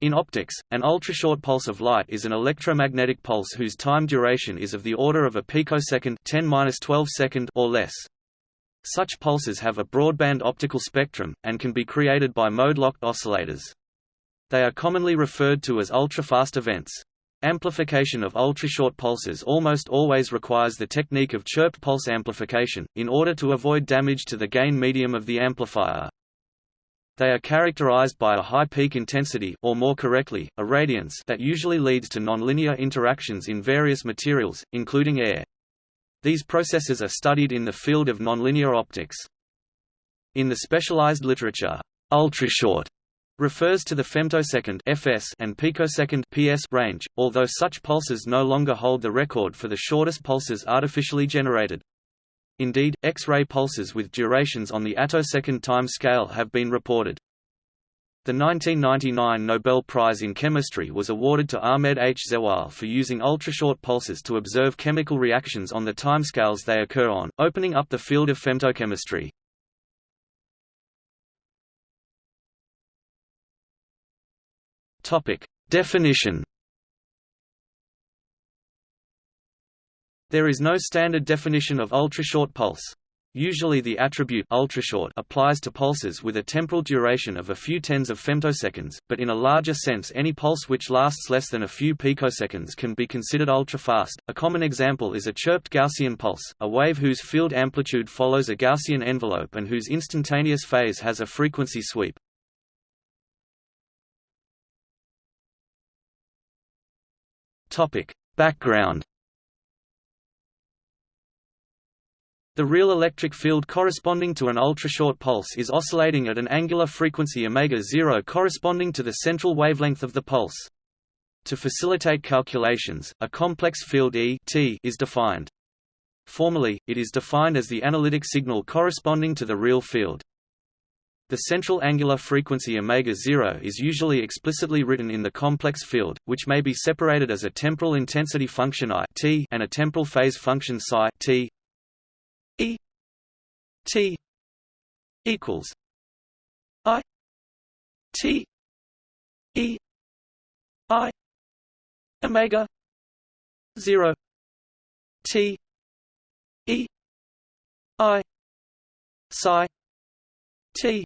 In optics, an ultrashort pulse of light is an electromagnetic pulse whose time duration is of the order of a picosecond 10-12 second or less. Such pulses have a broadband optical spectrum, and can be created by mode-locked oscillators. They are commonly referred to as ultrafast events. Amplification of ultrashort pulses almost always requires the technique of chirped pulse amplification, in order to avoid damage to the gain medium of the amplifier. They are characterized by a high peak intensity or more correctly, a radiance that usually leads to nonlinear interactions in various materials, including air. These processes are studied in the field of nonlinear optics. In the specialized literature, ultrashort refers to the femtosecond (fs) and picosecond (ps) range, although such pulses no longer hold the record for the shortest pulses artificially generated. Indeed, X-ray pulses with durations on the attosecond time scale have been reported. The 1999 Nobel Prize in Chemistry was awarded to Ahmed H. Zewail for using ultrashort pulses to observe chemical reactions on the timescales they occur on, opening up the field of femtochemistry. Definition There is no standard definition of ultrashort pulse. Usually the attribute ultrashort applies to pulses with a temporal duration of a few tens of femtoseconds, but in a larger sense any pulse which lasts less than a few picoseconds can be considered ultrafast. A common example is a chirped Gaussian pulse, a wave whose field amplitude follows a Gaussian envelope and whose instantaneous phase has a frequency sweep. Topic: Background The real electric field corresponding to an ultrashort pulse is oscillating at an angular frequency omega-0 corresponding to the central wavelength of the pulse. To facilitate calculations, a complex field E t is defined. Formally, it is defined as the analytic signal corresponding to the real field. The central angular frequency omega-0 is usually explicitly written in the complex field, which may be separated as a temporal intensity function I t and a temporal phase function psi t E T equals I T E I Omega zero T E I Psi T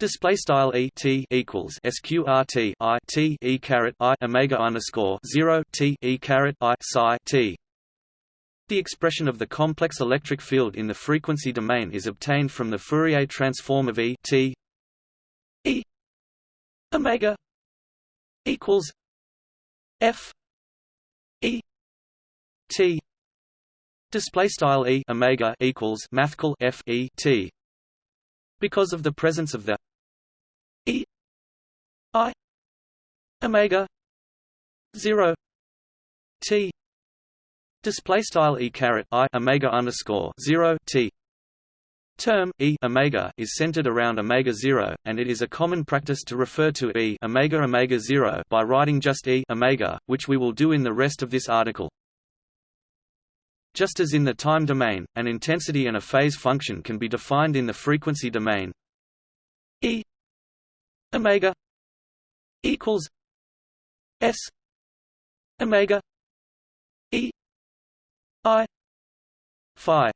Display style e t equals sqrt i t e caret i omega underscore zero t e caret i psi t the expression of the complex electric field in the frequency domain is obtained from the Fourier transform of E t E omega equals F E T. Display style E omega equals mathcal F E T. Because of the presence of the E I omega 0 T Display style e caret i omega underscore zero t term e omega is centered around omega zero, and it is a common practice to refer to e omega omega zero by writing just e omega, which we will do in the rest of this article. Just as in the time domain, an intensity and a phase function can be defined in the frequency domain. E omega equals s omega I phi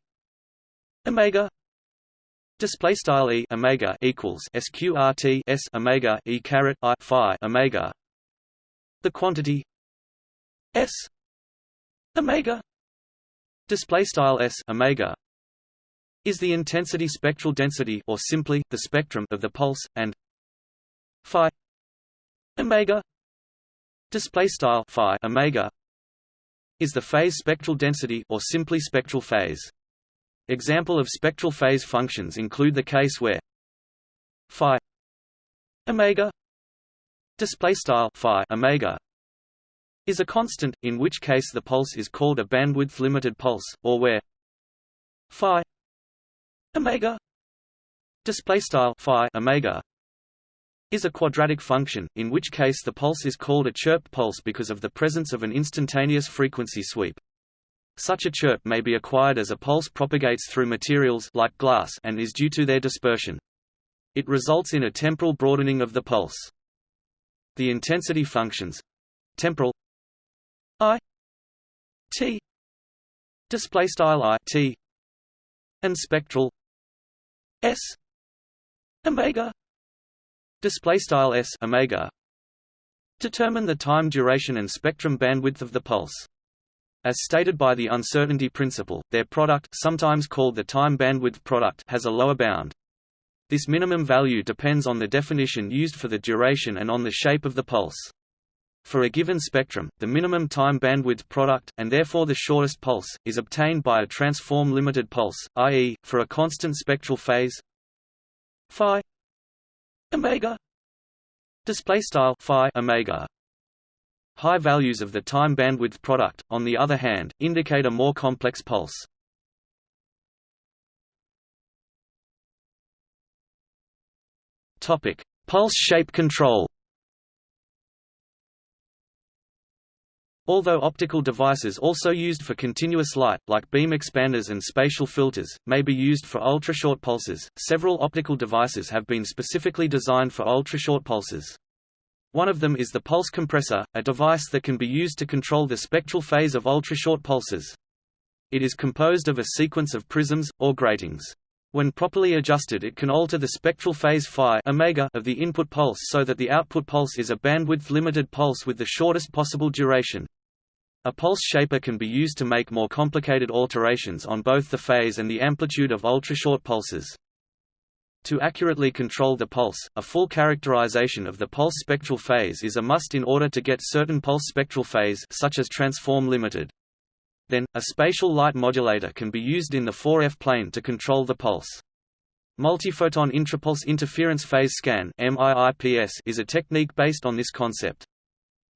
omega display style e omega equals sqrt s omega e caret i phi omega the quantity s omega display style s omega is the intensity spectral density or simply the spectrum of the pulse and phi omega display style phi omega is the phase spectral density or simply spectral phase. Example of spectral phase functions include the case where phi omega display style phi omega is a constant, in which case the pulse is called a bandwidth limited pulse, or where phi omega display style phi omega is a quadratic function, in which case the pulse is called a chirp pulse because of the presence of an instantaneous frequency sweep. Such a chirp may be acquired as a pulse propagates through materials like glass and is due to their dispersion. It results in a temporal broadening of the pulse. The intensity functions temporal i t display style i t and spectral s omega display style s omega determine the time duration and spectrum bandwidth of the pulse as stated by the uncertainty principle, their product sometimes called the time bandwidth product has a lower bound. This minimum value depends on the definition used for the duration and on the shape of the pulse. For a given spectrum, the minimum time bandwidth product, and therefore the shortest pulse, is obtained by a transform limited pulse, i.e., for a constant spectral phase phi omega display style phi omega High values of the time bandwidth product, on the other hand, indicate a more complex pulse. Topic: Pulse shape control. Although optical devices also used for continuous light, like beam expanders and spatial filters, may be used for ultra-short pulses, several optical devices have been specifically designed for ultra-short pulses. One of them is the pulse compressor, a device that can be used to control the spectral phase of ultra-short pulses. It is composed of a sequence of prisms, or gratings. When properly adjusted it can alter the spectral phase phi omega of the input pulse so that the output pulse is a bandwidth-limited pulse with the shortest possible duration. A pulse shaper can be used to make more complicated alterations on both the phase and the amplitude of ultrashort pulses. To accurately control the pulse, a full characterization of the pulse spectral phase is a must in order to get certain pulse spectral phase such as transform limited. Then, a spatial light modulator can be used in the 4F plane to control the pulse. Multiphoton intrapulse interference phase scan is a technique based on this concept.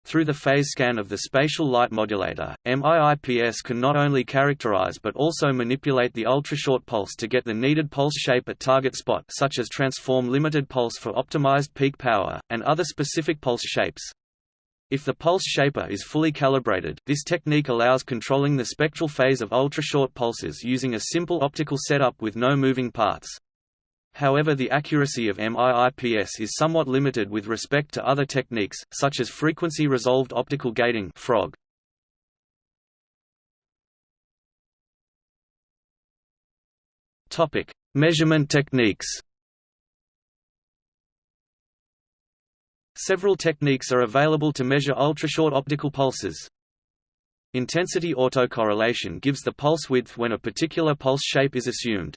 Through the phase scan of the spatial light modulator, MIIPS can not only characterize but also manipulate the ultrashort pulse to get the needed pulse shape at target spot such as transform limited pulse for optimized peak power, and other specific pulse shapes. If the pulse shaper is fully calibrated, this technique allows controlling the spectral phase of ultrashort pulses using a simple optical setup with no moving parts. However the accuracy of MIIPS is somewhat limited with respect to other techniques, such as frequency-resolved optical gating FROG. Measurement techniques. Several techniques are available to measure ultrashort optical pulses. Intensity autocorrelation gives the pulse width when a particular pulse shape is assumed.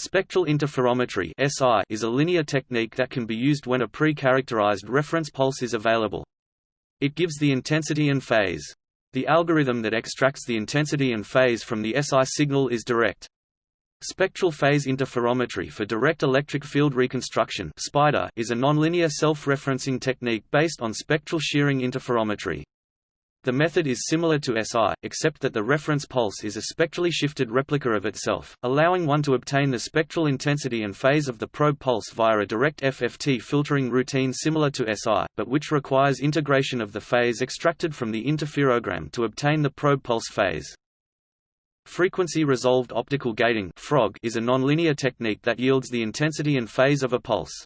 Spectral interferometry is a linear technique that can be used when a pre-characterized reference pulse is available. It gives the intensity and phase. The algorithm that extracts the intensity and phase from the SI signal is direct. Spectral phase interferometry for direct electric field reconstruction is a nonlinear self-referencing technique based on spectral shearing interferometry. The method is similar to SI, except that the reference pulse is a spectrally shifted replica of itself, allowing one to obtain the spectral intensity and phase of the probe pulse via a direct FFT filtering routine similar to SI, but which requires integration of the phase extracted from the interferogram to obtain the probe pulse phase. Frequency-resolved optical gating is a nonlinear technique that yields the intensity and phase of a pulse.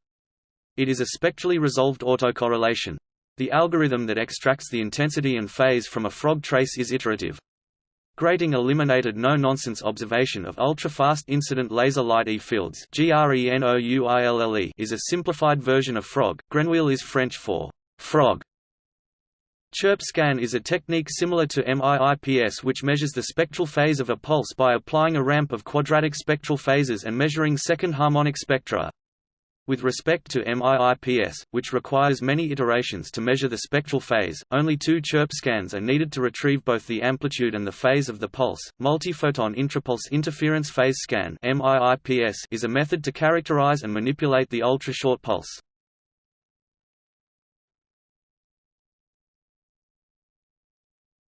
It is a spectrally resolved autocorrelation, the algorithm that extracts the intensity and phase from a frog trace is iterative. Grating eliminated no-nonsense observation of ultra-fast incident laser light E fields is a simplified version of frog. Grenouille is French for frog. Chirp scan is a technique similar to MIIPS which measures the spectral phase of a pulse by applying a ramp of quadratic spectral phases and measuring second harmonic spectra. With respect to MIIPS, which requires many iterations to measure the spectral phase, only two chirp scans are needed to retrieve both the amplitude and the phase of the pulse. Multiphoton intrapulse interference phase scan (MIIPS) is a method to characterize and manipulate the ultra-short pulse.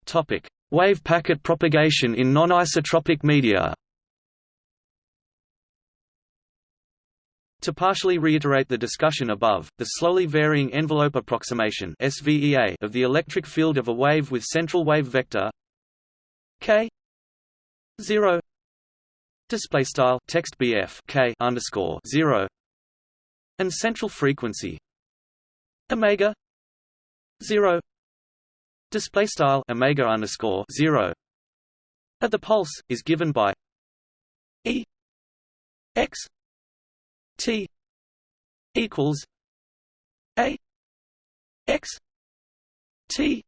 Topic: Wave packet propagation in non-isotropic media. To partially reiterate the discussion above, the slowly varying envelope approximation SVEA of the electric field of a wave with central wave vector k 0 display style text bf k underscore 0 and central frequency omega zero display style omega underscore zero at the pulse is given by e x t equals a x t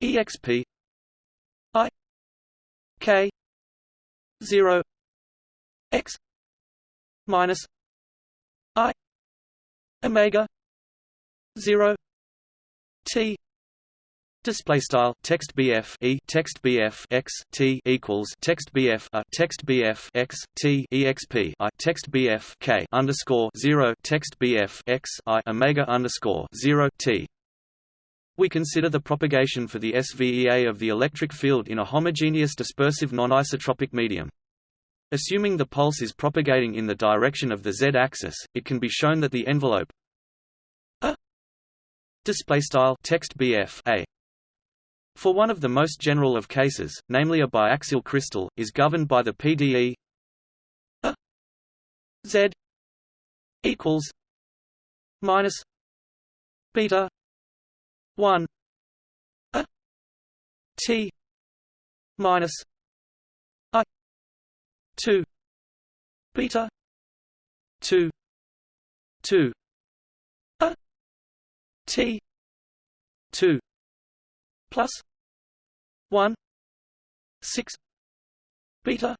exp i k 0 x minus i omega 0 t Display style text BF e text BF x t equals text BF a text BF x t exp i text BF k underscore zero text BF x i omega underscore zero t. We consider the propagation for the SVEA of the electric field in a homogeneous dispersive non-isotropic medium. Assuming the pulse is propagating in the direction of the z-axis, it can be shown that the envelope display style text a for one of the most general of cases, namely a biaxial crystal, is governed by the PDE a Z equals minus beta one a T minus I two beta two two a T plus 1 6 beta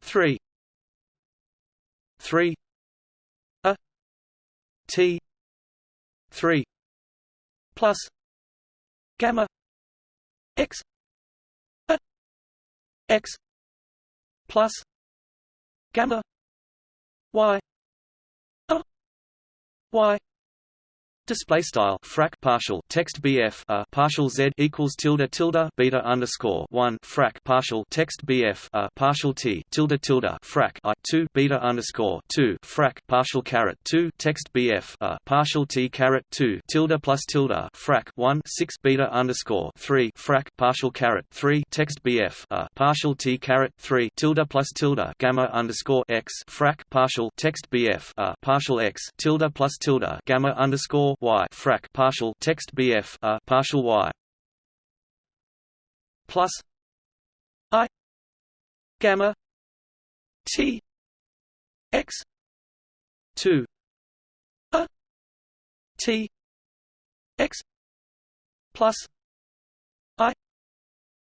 3 3 a t 3 plus gamma x a x plus gamma y a y Display style frac partial text BF a partial Z equals tilde tilde beta underscore one frac partial text BF a partial T tilde tilde frac I two beta underscore two frac partial caret two text BF a partial T caret two tilde plus tilde frac one six beta underscore three frac partial caret three text BF a partial T caret three tilde plus tilde gamma underscore x frac partial text BF a partial x tilde plus tilde gamma underscore y frac partial text bf a partial y. Plus i gamma t x 2 a t x plus i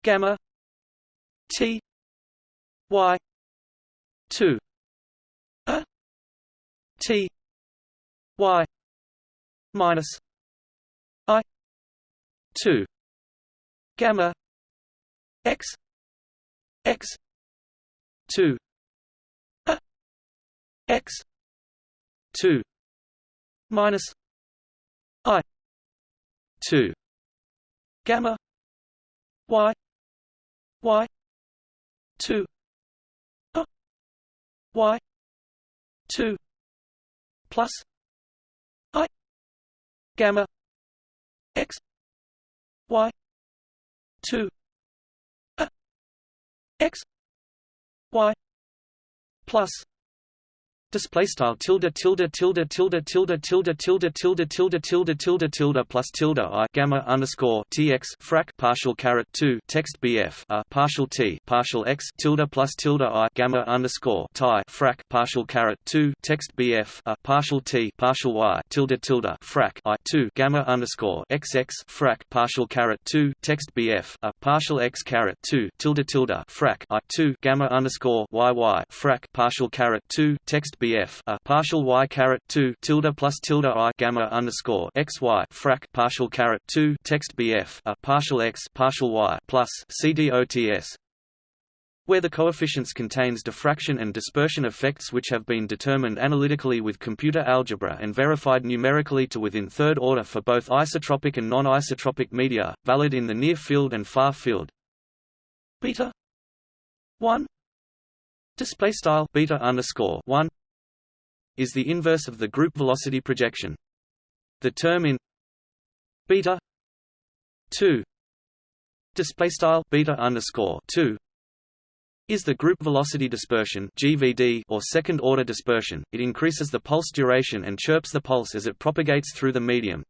gamma t y 2 a t y minus I two gamma x x two x two minus I two gamma y y two y two plus gamma x y 2 a x y plus Display style tilde tilde tilde tilde tilde tilde tilde tilde tilde tilde tilde tilde plus tilde i gamma underscore tx frac partial caret two text bf a partial t partial x tilde plus tilde i gamma underscore tie frac partial caret two text bf a partial t partial y tilde tilde frac i two gamma underscore xx frac partial caret two text bf a partial x caret two tilde tilde frac i two gamma underscore yy frac partial caret two text BF a partial y caret two tilde plus tilde i gamma underscore x y frac partial caret two text BF a partial x partial y plus CDOTS where the coefficients contains diffraction and dispersion effects which have been determined analytically with computer algebra and verified numerically to within third order for both isotropic and non-isotropic media, valid in the near field and far field. Beta 1 display style beta underscore 1 is the inverse of the group velocity projection. The term in beta 2 display style beta underscore 2 is the group velocity dispersion GVD or second order dispersion. It increases the pulse duration and chirps the pulse as it propagates through the medium.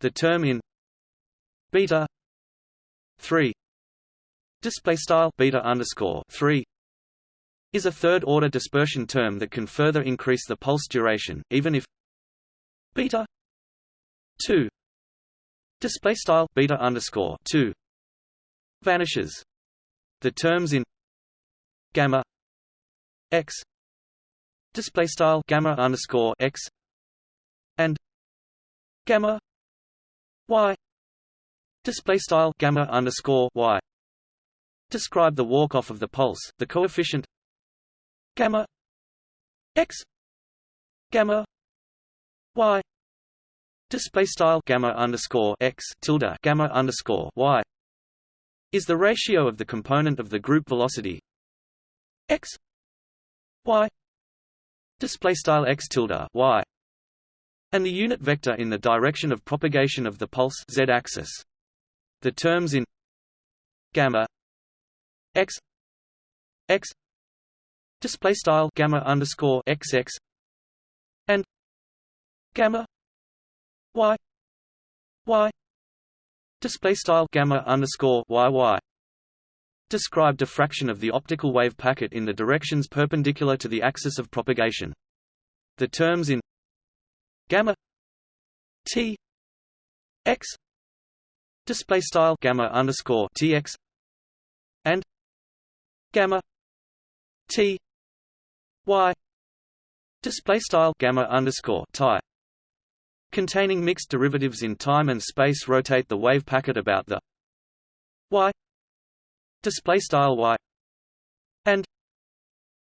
The term in beta 3 display style beta underscore 3 is a third order dispersion term that can further increase the pulse duration even if beta 2 display style beta underscore 2 vanishes. The terms in gamma x display style gamma underscore x and gamma y display style gamma underscore y describe the walk off of the pulse the coefficient gamma. X. Gamma. Y. Display style gamma underscore x tilde gamma underscore y is the ratio of the component of the group velocity. X. Y. Display style x tilde y and the unit vector in the direction of propagation of the pulse z-axis. The terms in gamma x x display style gamma underscore xx and gamma y y display style gamma underscore yy describe diffraction of the optical wave packet in the directions perpendicular to the axis of propagation. The terms in gamma t x display style gamma underscore tx and gamma t y display style gamma underscore tie containing mixed derivatives in time and space rotate the wave packet about the y display style y and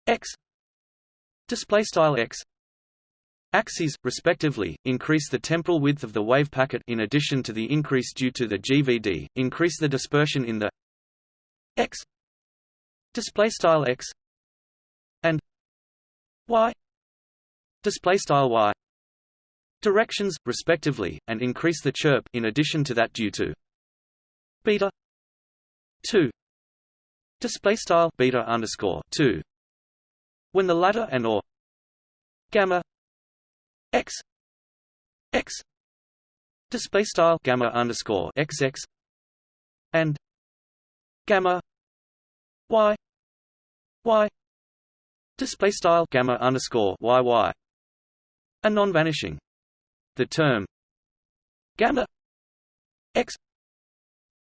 x display style x axes respectively increase the temporal width of the wave packet. In addition to the increase due to the GVD increase the dispersion in the x display style x and y display style y. Directions respectively and increase the chirp in addition to that due to beta 2 display style beta underscore 2 when the latter and or gamma x x. Display style gamma underscore xx and gamma y y display style gamma underscore yy a non-vanishing. The term gamma x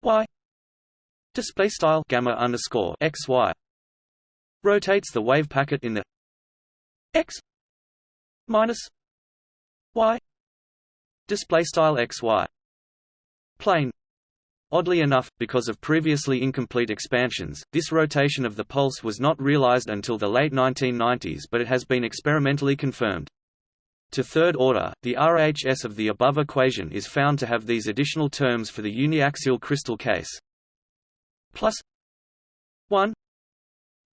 y display style gamma underscore x y rotates the wave packet in the x minus y display style x y plane Oddly enough, because of previously incomplete expansions, this rotation of the pulse was not realized until the late 1990s but it has been experimentally confirmed. To third order, the RHS of the above equation is found to have these additional terms for the uniaxial crystal case plus 1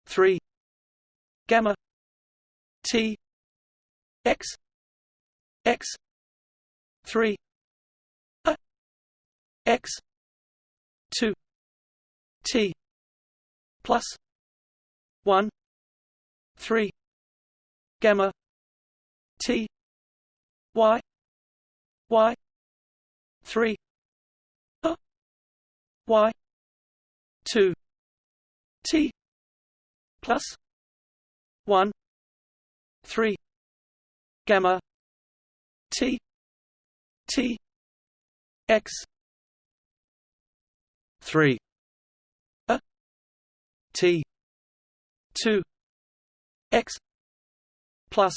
3 gamma t x x 3 a x 2 t plus 1 3 gamma t y y 3 a y 2 t plus 1 3 gamma t t x 3 a. T. 2 x. Plus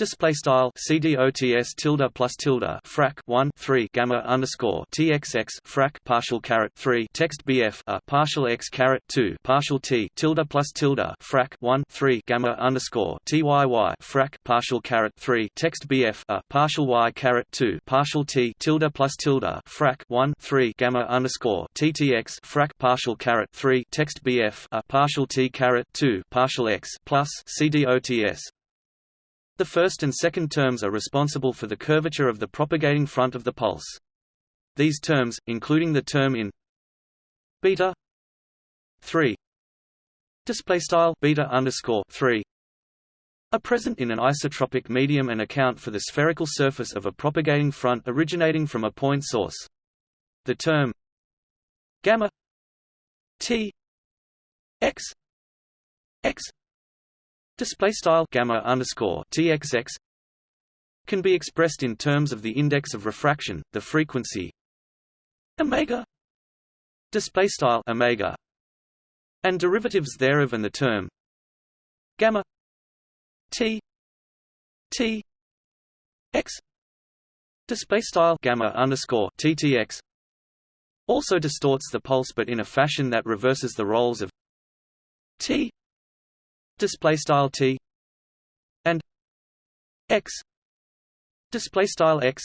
Display style CDOTS tilde plus tilde frac 1 3 gamma underscore TXX frac partial caret 3 text BF a partial X caret 2 partial T tilde plus tilde frac 1 3 gamma underscore TYY frac partial caret 3 text BF a partial Y caret 2 partial T tilde plus tilde frac 1 3 gamma underscore TTX frac partial caret 3 text BF a partial T caret 2 partial X plus CDOTS the first and second terms are responsible for the curvature of the propagating front of the pulse. These terms, including the term in beta 3 display style beta underscore 3 are present in an isotropic medium and account for the spherical surface of a propagating front originating from a point source. The term gamma t x x display style gamma underscore txx can be expressed in terms of the index of refraction, the frequency omega display style omega and derivatives thereof and the term gamma T T X display style gamma underscore TTX also distorts the pulse but in a fashion that reverses the roles of T display style T and X display style X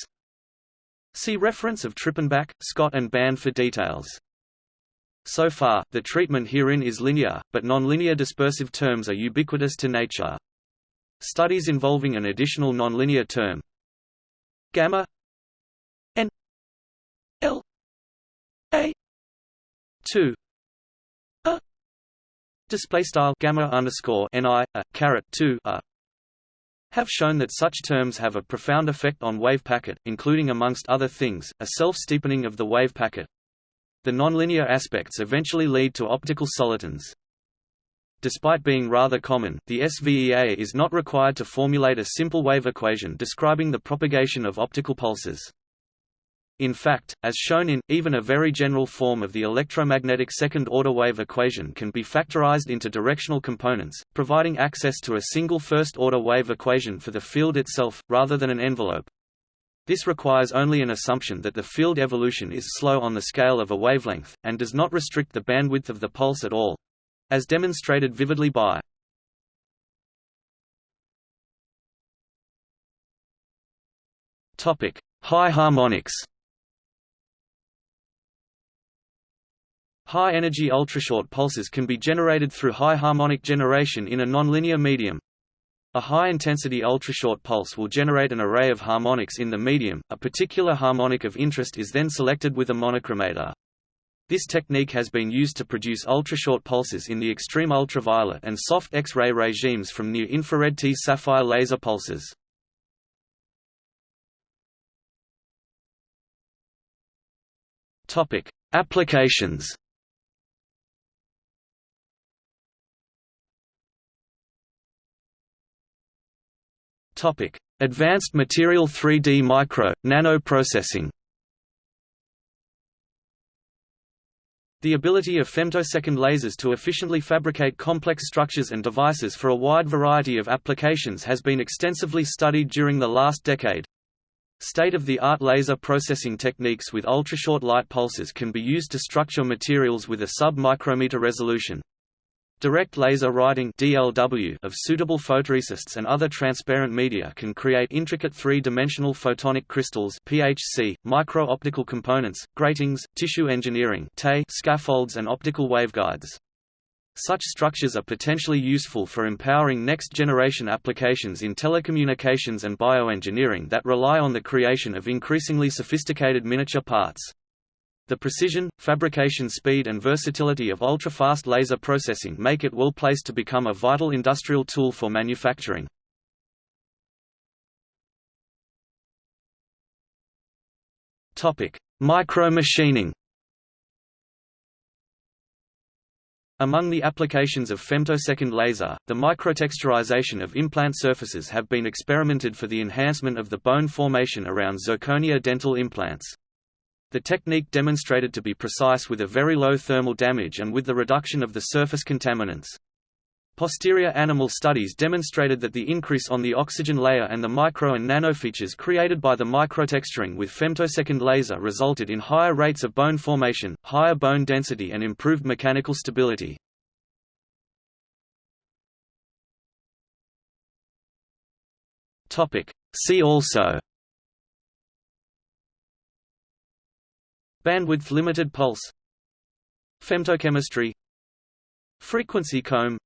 See reference of Trippenbach, Scott and Band for details. So far, the treatment herein is linear, but nonlinear dispersive terms are ubiquitous to nature. Studies involving an additional nonlinear term gamma n l a 2 a display style gamma underscore ni a caret 2 a have shown that such terms have a profound effect on wave packet, including amongst other things, a self-steepening of the wave packet. The nonlinear aspects eventually lead to optical solitons. Despite being rather common, the SVEA is not required to formulate a simple wave equation describing the propagation of optical pulses. In fact, as shown in, even a very general form of the electromagnetic second-order wave equation can be factorized into directional components, providing access to a single first-order wave equation for the field itself, rather than an envelope. This requires only an assumption that the field evolution is slow on the scale of a wavelength, and does not restrict the bandwidth of the pulse at all, as demonstrated vividly by High harmonics. High-energy ultrashort pulses can be generated through high harmonic generation in a nonlinear medium. A high-intensity ultrashort pulse will generate an array of harmonics in the medium. A particular harmonic of interest is then selected with a monochromator. This technique has been used to produce ultrashort pulses in the extreme ultraviolet and soft X-ray regimes from near-infrared T-sapphire laser pulses. Applications. Topic: Advanced material 3D micro nano processing. The ability of femtosecond lasers to efficiently fabricate complex structures and devices for a wide variety of applications has been extensively studied during the last decade. State-of-the-art laser processing techniques with ultrashort light pulses can be used to structure materials with a sub-micrometer resolution. Direct laser writing DLW of suitable photoresists and other transparent media can create intricate three-dimensional photonic crystals PHC, micro-optical components, gratings, tissue engineering scaffolds and optical waveguides. Such structures are potentially useful for empowering next-generation applications in telecommunications and bioengineering that rely on the creation of increasingly sophisticated miniature parts. The precision, fabrication speed and versatility of ultra-fast laser processing make it well placed to become a vital industrial tool for manufacturing. Micro-machining Among the applications of femtosecond laser, the microtexturization of implant surfaces have been experimented for the enhancement of the bone formation around zirconia dental implants. The technique demonstrated to be precise with a very low thermal damage and with the reduction of the surface contaminants. Posterior animal studies demonstrated that the increase on the oxygen layer and the micro and nanofeatures created by the microtexturing with femtosecond laser resulted in higher rates of bone formation, higher bone density and improved mechanical stability. See also Bandwidth limited pulse. Femtochemistry. Frequency comb.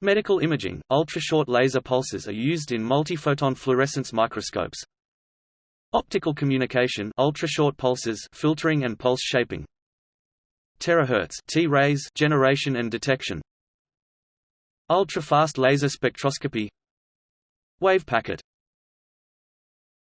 Medical imaging – Ultra-short laser pulses are used in multiphoton fluorescence microscopes. Optical communication. Ultra-short pulses filtering and pulse shaping. Terahertz T-rays generation and detection. Ultra-fast laser spectroscopy. Wave packet